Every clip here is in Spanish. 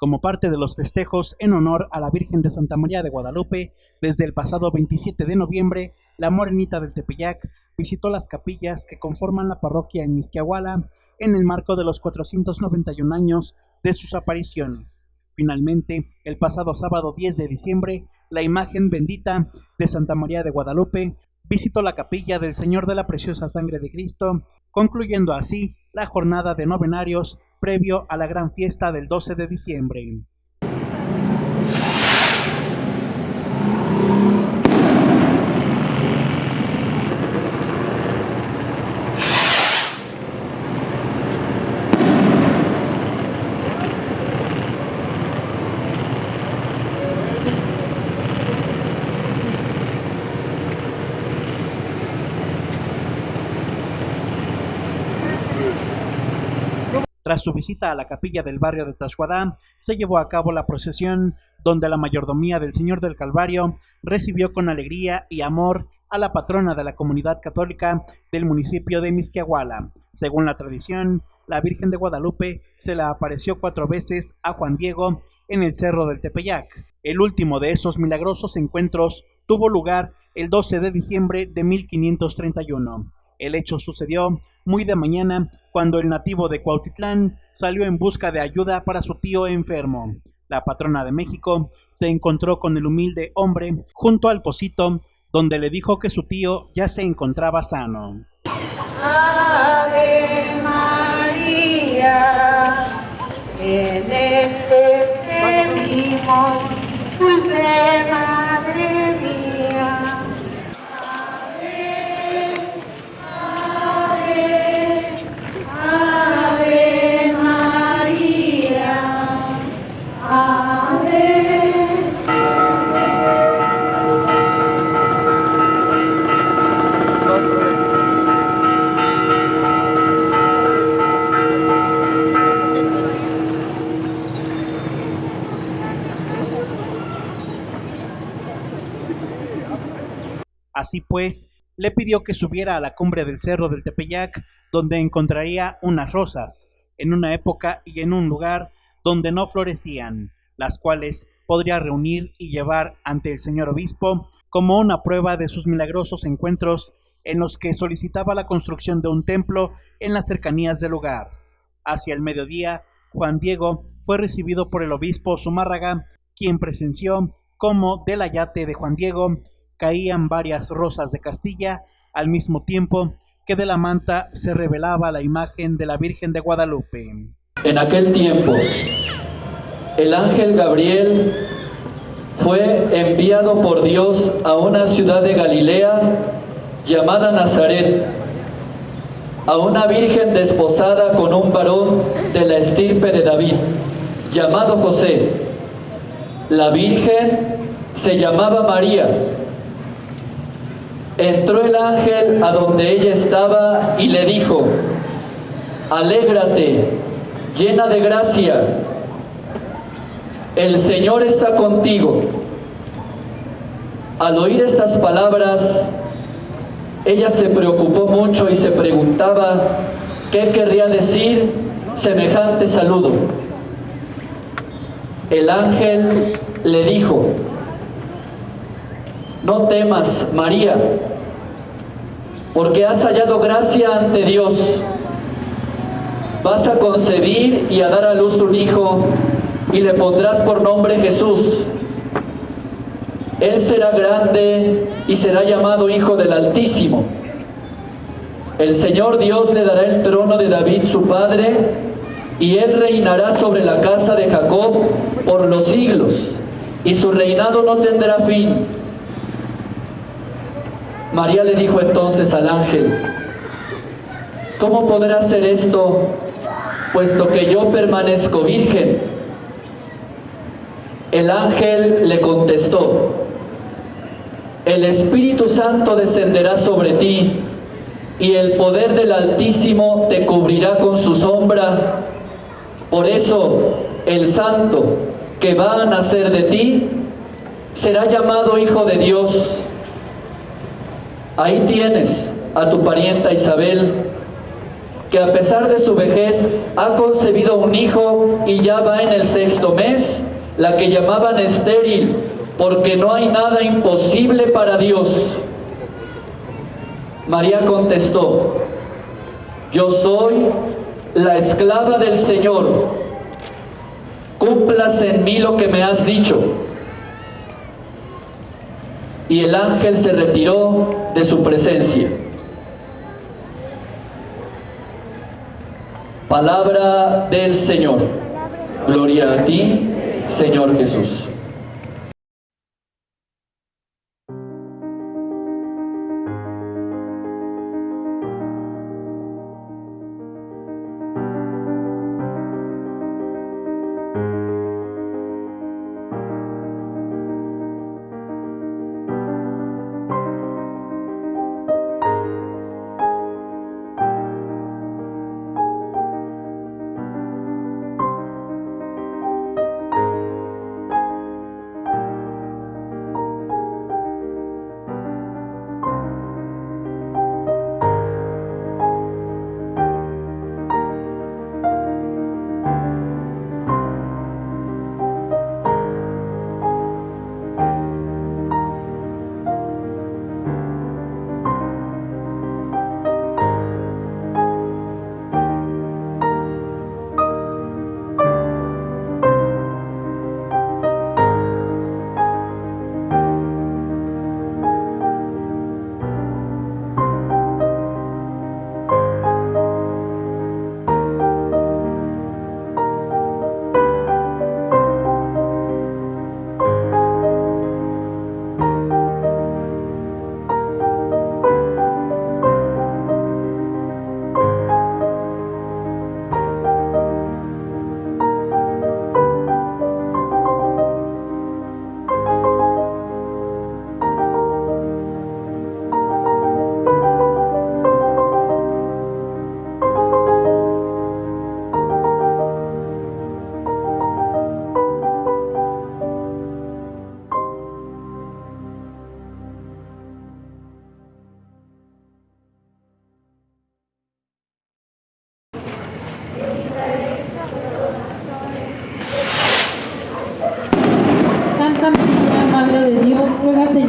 como parte de los festejos en honor a la Virgen de Santa María de Guadalupe, desde el pasado 27 de noviembre, la Morenita del Tepeyac visitó las capillas que conforman la parroquia en Misquiahuala en el marco de los 491 años de sus apariciones. Finalmente, el pasado sábado 10 de diciembre, la imagen bendita de Santa María de Guadalupe visitó la capilla del Señor de la Preciosa Sangre de Cristo, concluyendo así la jornada de novenarios previo a la gran fiesta del 12 de diciembre. Tras su visita a la capilla del barrio de Tashuadá, se llevó a cabo la procesión donde la mayordomía del Señor del Calvario recibió con alegría y amor a la patrona de la comunidad católica del municipio de Misquiahuala. Según la tradición, la Virgen de Guadalupe se la apareció cuatro veces a Juan Diego en el Cerro del Tepeyac. El último de esos milagrosos encuentros tuvo lugar el 12 de diciembre de 1531. El hecho sucedió muy de mañana cuando el nativo de Cuautitlán salió en busca de ayuda para su tío enfermo. La patrona de México se encontró con el humilde hombre junto al pocito, donde le dijo que su tío ya se encontraba sano. Ave María, en este te vimos, dulce Madre Así pues, le pidió que subiera a la cumbre del cerro del Tepeyac, donde encontraría unas rosas, en una época y en un lugar donde no florecían, las cuales podría reunir y llevar ante el señor obispo como una prueba de sus milagrosos encuentros en los que solicitaba la construcción de un templo en las cercanías del lugar. Hacia el mediodía, Juan Diego fue recibido por el obispo Zumárraga, quien presenció cómo del ayate de Juan Diego caían varias rosas de Castilla, al mismo tiempo que de la manta se revelaba la imagen de la Virgen de Guadalupe. En aquel tiempo, el ángel Gabriel fue enviado por Dios a una ciudad de Galilea llamada Nazaret, a una virgen desposada con un varón de la estirpe de David, llamado José. La virgen se llamaba María. Entró el ángel a donde ella estaba y le dijo, Alégrate, llena de gracia, el Señor está contigo. Al oír estas palabras, ella se preocupó mucho y se preguntaba qué querría decir semejante saludo. El ángel le dijo, no temas, María, porque has hallado gracia ante Dios. Vas a concebir y a dar a luz un hijo y le pondrás por nombre Jesús. Él será grande y será llamado Hijo del Altísimo. El Señor Dios le dará el trono de David su padre y él reinará sobre la casa de Jacob por los siglos y su reinado no tendrá fin. María le dijo entonces al ángel, ¿cómo podrá hacer esto puesto que yo permanezco virgen? El ángel le contestó, el Espíritu Santo descenderá sobre ti y el poder del Altísimo te cubrirá con su sombra. Por eso el santo que va a nacer de ti será llamado Hijo de Dios. Ahí tienes a tu parienta Isabel, que a pesar de su vejez ha concebido un hijo y ya va en el sexto mes, la que llamaban estéril, porque no hay nada imposible para Dios. María contestó, yo soy la esclava del Señor, cumplas en mí lo que me has dicho. Y el ángel se retiró de su presencia. Palabra del Señor. Gloria a ti, Señor Jesús.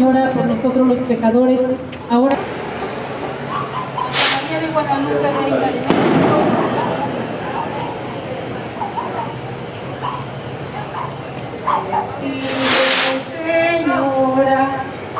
Señora por nosotros los pecadores, ahora Santa María de Guadalupe, Reina de México, Recibe, Señora,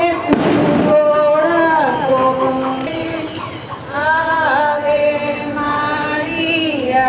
en tu corazón. Ave María,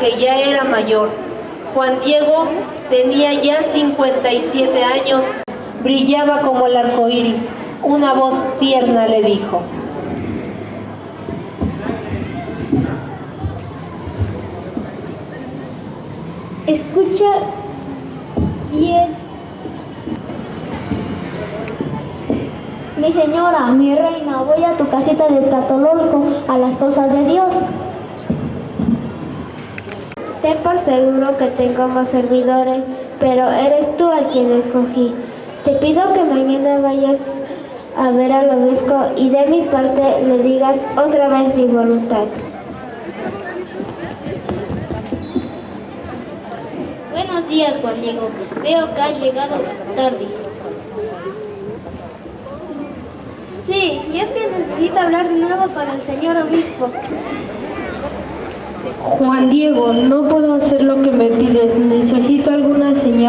puesto que ya era mayor. Juan Diego tenía ya 57 años, brillaba como el arco iris. Una voz tierna le dijo: Escucha bien. Mi señora, mi reina, voy a tu casita de Tatololco a las cosas de Dios. Ten por seguro que tengo más servidores, pero eres tú a quien escogí. Te pido que mañana vayas a ver al obispo y de mi parte le digas otra vez mi voluntad. Buenos días, Juan Diego. Veo que has llegado tarde. Sí, y es que necesito hablar de nuevo con el señor obispo. Juan Diego, no puedo hacer lo que me pides. Necesito alguna señal